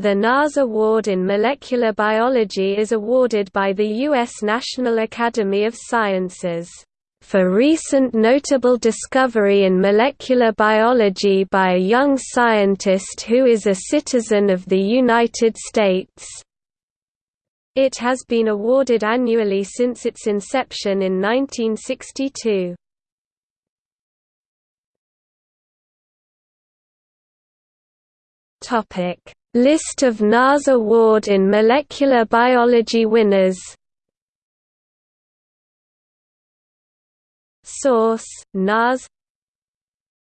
The NAS Award in Molecular Biology is awarded by the U.S. National Academy of Sciences for recent notable discovery in molecular biology by a young scientist who is a citizen of the United States. It has been awarded annually since its inception in 1962. List of NAS Award in Molecular Biology winners Source: NAS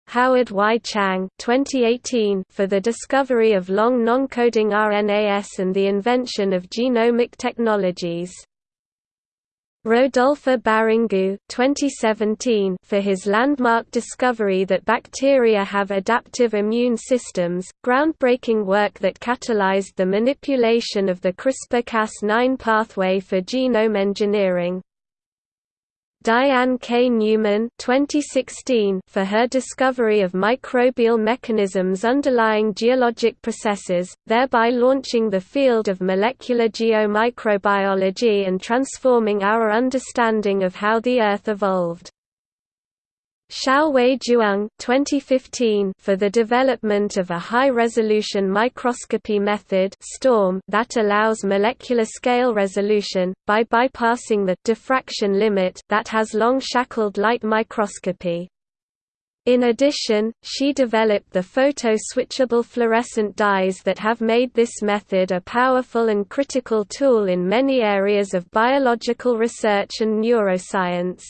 Howard Y. Chang 2018 for the discovery of long non-coding RNAs and the invention of genomic technologies. Rodolphe Barrangou 2017 for his landmark discovery that bacteria have adaptive immune systems, groundbreaking work that catalyzed the manipulation of the CRISPR-Cas9 pathway for genome engineering. Diane K. Newman 2016 for her discovery of microbial mechanisms underlying geologic processes, thereby launching the field of molecular geomicrobiology and transforming our understanding of how the Earth evolved. Xiaowei Zhuang 2015 for the development of a high-resolution microscopy method STORM that allows molecular scale resolution, by bypassing the diffraction limit that has long shackled light microscopy. In addition, she developed the photo-switchable fluorescent dyes that have made this method a powerful and critical tool in many areas of biological research and neuroscience.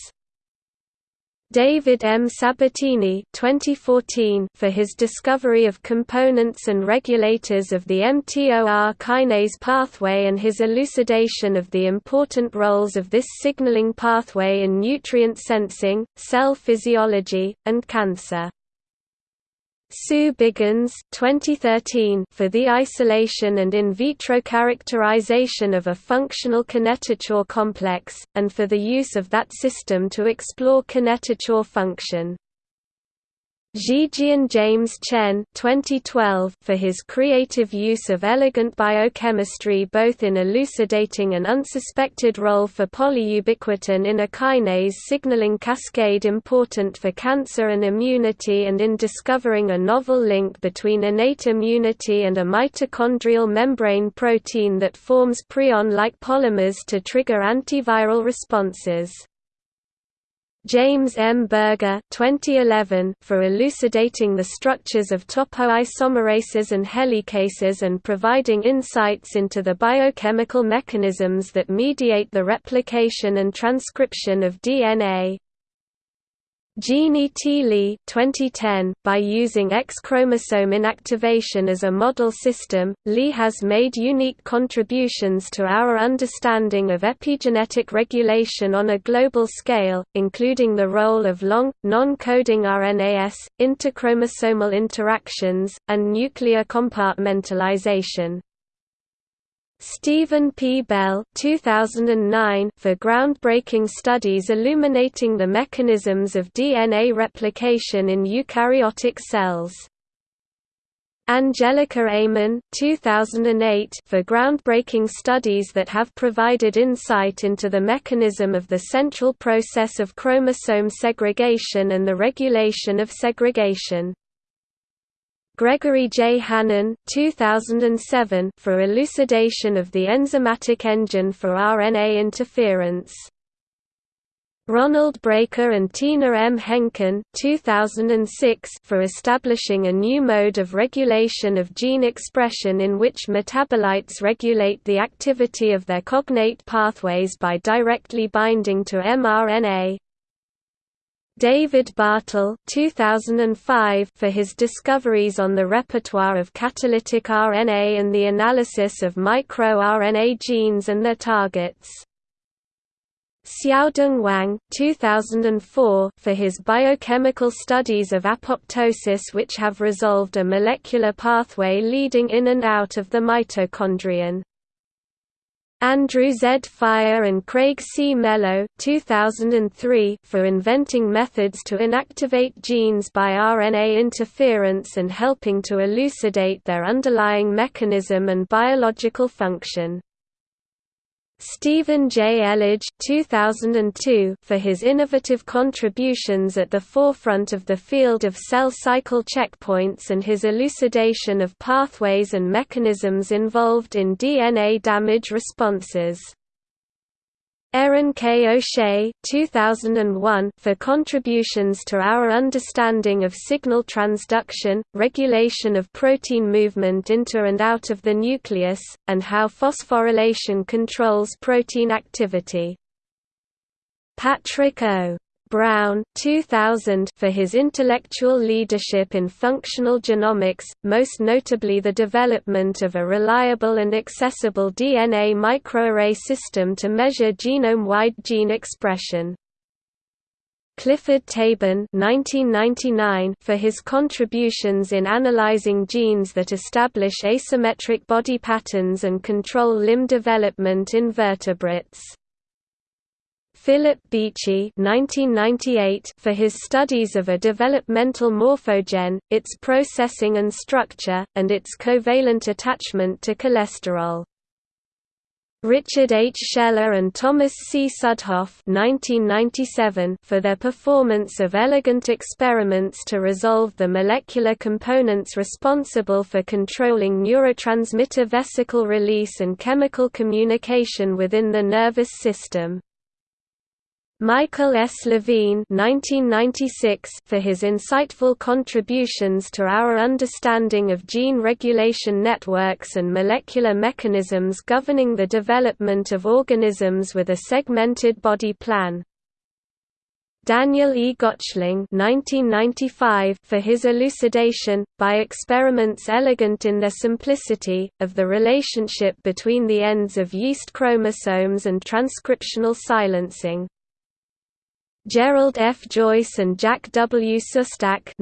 David M. Sabatini 2014 for his discovery of components and regulators of the mTOR kinase pathway and his elucidation of the important roles of this signaling pathway in nutrient sensing, cell physiology, and cancer. Sue Biggins 2013 for the isolation and in vitro characterization of a functional kinetochore complex, and for the use of that system to explore kinetochore function. Zhijian James Chen 2012 for his creative use of elegant biochemistry both in elucidating an unsuspected role for polyubiquitin in a kinase signaling cascade important for cancer and immunity and in discovering a novel link between innate immunity and a mitochondrial membrane protein that forms prion-like polymers to trigger antiviral responses. James M. Berger 2011 for elucidating the structures of topoisomerases and helicases and providing insights into the biochemical mechanisms that mediate the replication and transcription of DNA. Jeannie T. Lee 2010, by using X chromosome inactivation as a model system, Lee has made unique contributions to our understanding of epigenetic regulation on a global scale, including the role of long, non-coding RNAs, interchromosomal interactions, and nuclear compartmentalization. Stephen P. Bell 2009 for groundbreaking studies illuminating the mechanisms of DNA replication in eukaryotic cells. Angelika Amon 2008 for groundbreaking studies that have provided insight into the mechanism of the central process of chromosome segregation and the regulation of segregation. Gregory J. Hannon 2007 for elucidation of the enzymatic engine for RNA interference. Ronald Breaker and Tina M. Henkin 2006 for establishing a new mode of regulation of gene expression in which metabolites regulate the activity of their cognate pathways by directly binding to mRNA. David Bartel 2005 for his discoveries on the repertoire of catalytic RNA and the analysis of microRNA genes and their targets. Xiaodong Wang 2004 for his biochemical studies of apoptosis which have resolved a molecular pathway leading in and out of the mitochondrion. Andrew Z. Fire and Craig C. Mello 2003 for inventing methods to inactivate genes by RNA interference and helping to elucidate their underlying mechanism and biological function. Stephen J. Elledge 2002 for his innovative contributions at the forefront of the field of cell cycle checkpoints and his elucidation of pathways and mechanisms involved in DNA damage responses. Erin K. O'Shea 2001 for contributions to our understanding of signal transduction, regulation of protein movement into and out of the nucleus, and how phosphorylation controls protein activity. Patrick O. Brown 2000 for his intellectual leadership in functional genomics, most notably the development of a reliable and accessible DNA microarray system to measure genome-wide gene expression. Clifford Tabin 1999 for his contributions in analyzing genes that establish asymmetric body patterns and control limb development in vertebrates. Philip Beachy for his studies of a developmental morphogen, its processing and structure, and its covalent attachment to cholesterol. Richard H. Scheller and Thomas C. Südhof for their performance of elegant experiments to resolve the molecular components responsible for controlling neurotransmitter vesicle release and chemical communication within the nervous system. Michael S. Levine for his insightful contributions to our understanding of gene regulation networks and molecular mechanisms governing the development of organisms with a segmented body plan. Daniel E. Gottschling for his elucidation, by experiments elegant in their simplicity, of the relationship between the ends of yeast chromosomes and transcriptional silencing. Gerald F. Joyce and Jack W. Szostak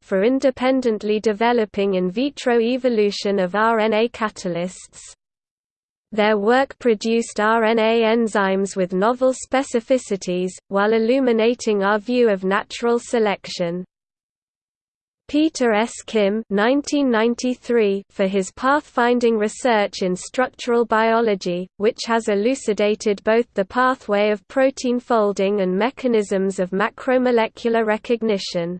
for independently developing in vitro evolution of RNA catalysts. Their work produced RNA enzymes with novel specificities, while illuminating our view of natural selection. Peter S. Kim 1993 for his pathfinding research in structural biology, which has elucidated both the pathway of protein folding and mechanisms of macromolecular recognition.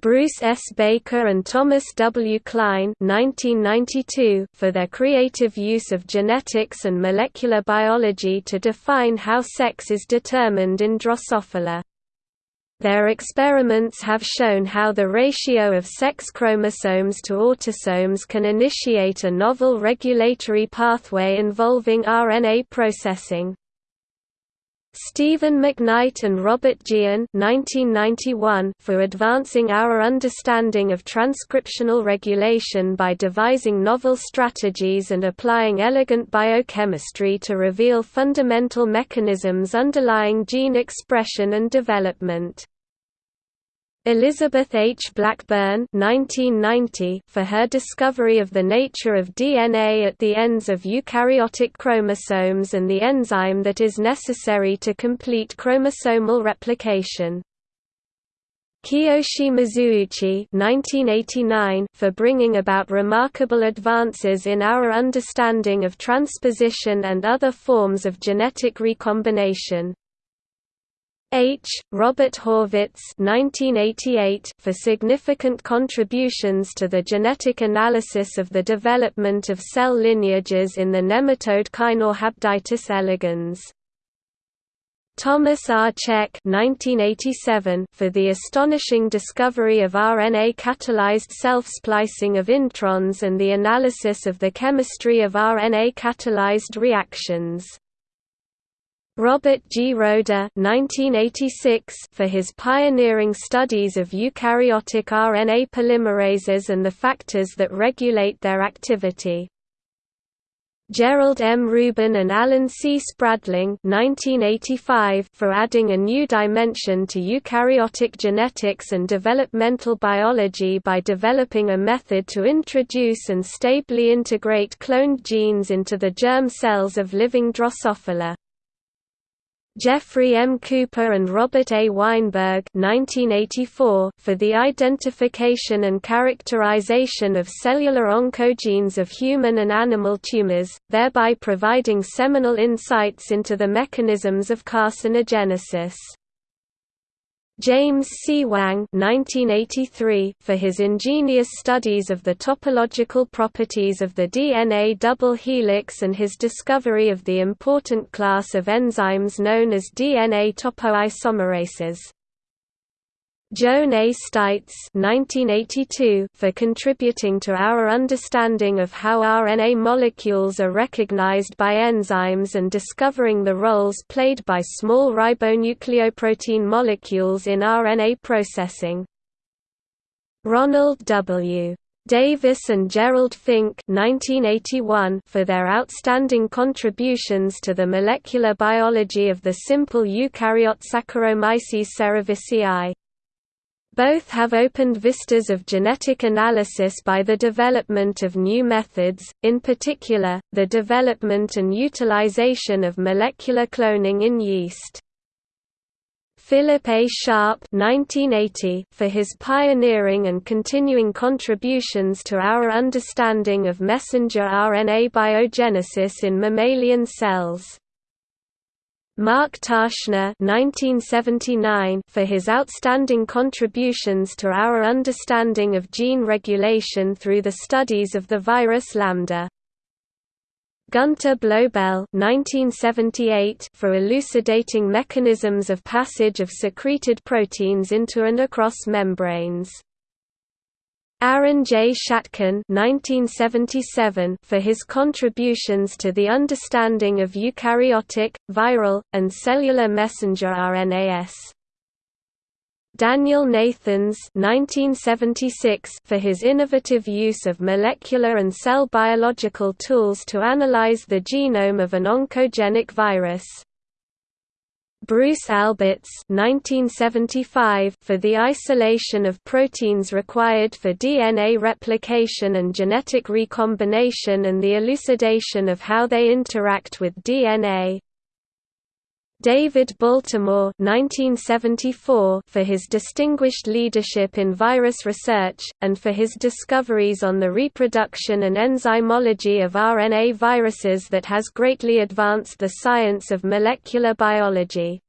Bruce S. Baker and Thomas W. Cline 1992 for their creative use of genetics and molecular biology to define how sex is determined in Drosophila. Their experiments have shown how the ratio of sex chromosomes to autosomes can initiate a novel regulatory pathway involving RNA processing. Stephen McKnight and Robert Tjian for advancing our understanding of transcriptional regulation by devising novel strategies and applying elegant biochemistry to reveal fundamental mechanisms underlying gene expression and development. Elizabeth H. Blackburn 1990 for her discovery of the nature of DNA at the ends of eukaryotic chromosomes and the enzyme that is necessary to complete chromosomal replication. Kiyoshi Mizuuchi 1989 for bringing about remarkable advances in our understanding of transposition and other forms of genetic recombination. H. Robert Horvitz 1988 for significant contributions to the genetic analysis of the development of cell lineages in the nematode Caenorhabditis elegans. Thomas R. Cech 1987 for the astonishing discovery of RNA-catalyzed self-splicing of introns and the analysis of the chemistry of RNA-catalyzed reactions. Robert G. Roeder for his pioneering studies of eukaryotic RNA polymerases and the factors that regulate their activity. Gerald M. Rubin and Alan C. Spradling 1985 for adding a new dimension to eukaryotic genetics and developmental biology by developing a method to introduce and stably integrate cloned genes into the germ cells of living Drosophila. Geoffrey M. Cooper and Robert A. Weinberg 1984 for the identification and characterization of cellular oncogenes of human and animal tumors, thereby providing seminal insights into the mechanisms of carcinogenesis. James C. Wang 1983 for his ingenious studies of the topological properties of the DNA double helix and his discovery of the important class of enzymes known as DNA topoisomerases. Joan A. Steitz for contributing to our understanding of how RNA molecules are recognized by enzymes and discovering the roles played by small ribonucleoprotein molecules in RNA processing. Ronald W. Davis and Gerald Fink 1981 for their outstanding contributions to the molecular biology of the simple eukaryote Saccharomyces cerevisiae. Both have opened vistas of genetic analysis by the development of new methods, in particular, the development and utilization of molecular cloning in yeast. Philip A. Sharp 1980 for his pioneering and continuing contributions to our understanding of messenger RNA biogenesis in mammalian cells. Mark Ptashne for his outstanding contributions to our understanding of gene regulation through the studies of the virus Lambda. Gunter Blobel for elucidating mechanisms of passage of secreted proteins into and across membranes. Aaron J. Shatkin for his contributions to the understanding of eukaryotic, viral, and cellular messenger RNAs. Daniel Nathans for his innovative use of molecular and cell biological tools to analyze the genome of an oncogenic virus. Bruce Alberts 1975 for the isolation of proteins required for DNA replication and genetic recombination and the elucidation of how they interact with DNA. David Baltimore 1974 for his distinguished leadership in virus research, and for his discoveries on the reproduction and enzymology of RNA viruses that has greatly advanced the science of molecular biology.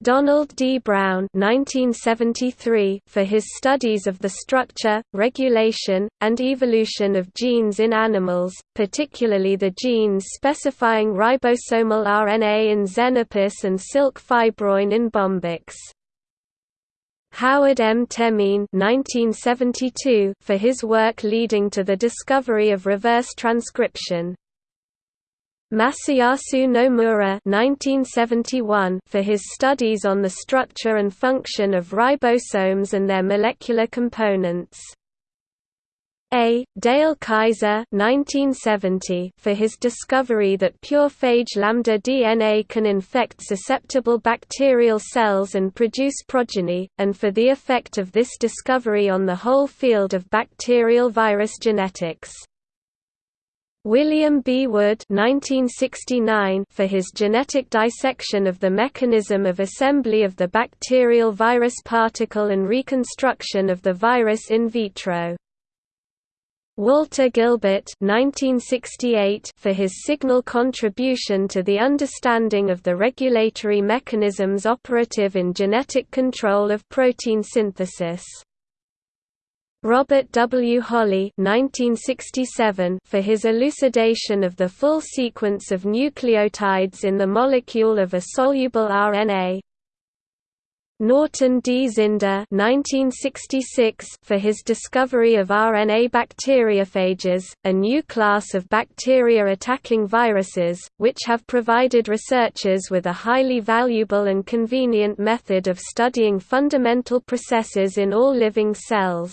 Donald D. Brown 1973 for his studies of the structure, regulation, and evolution of genes in animals, particularly the genes specifying ribosomal RNA in Xenopus and silk fibroin in Bombyx. Howard M. Temin 1972 for his work leading to the discovery of reverse transcription. Masayasu Nomura 1971 for his studies on the structure and function of ribosomes and their molecular components. A. Dale Kaiser 1970 for his discovery that pure phage lambda DNA can infect susceptible bacterial cells and produce progeny, and for the effect of this discovery on the whole field of bacterial virus genetics. William B. Wood 1969 for his genetic dissection of the mechanism of assembly of the bacterial virus particle and reconstruction of the virus in vitro. Walter Gilbert 1968 for his signal contribution to the understanding of the regulatory mechanisms operative in genetic control of protein synthesis. Robert W. Holley 1967 for his elucidation of the full sequence of nucleotides in the molecule of a soluble RNA. Norton D. Zinder 1966 for his discovery of RNA bacteriophages, a new class of bacteria-attacking viruses, which have provided researchers with a highly valuable and convenient method of studying fundamental processes in all living cells.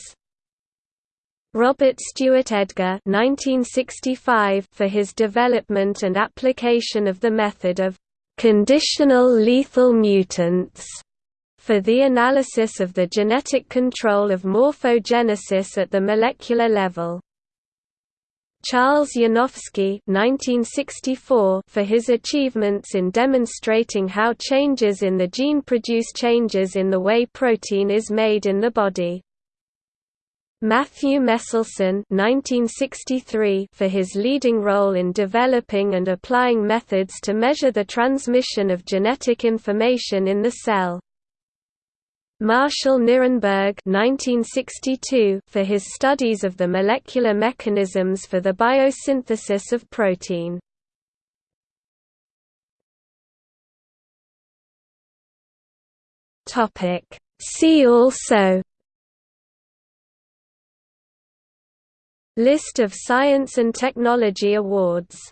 Robert Stewart Edgar 1965 for his development and application of the method of conditional lethal mutants for the analysis of the genetic control of morphogenesis at the molecular level. Charles Yanofsky (1964) for his achievements in demonstrating how changes in the gene produce changes in the way protein is made in the body. Matthew Meselson (1963) for his leading role in developing and applying methods to measure the transmission of genetic information in the cell. Marshall Nirenberg (1962) for his studies of the molecular mechanisms for the biosynthesis of protein. See also List of science and technology awards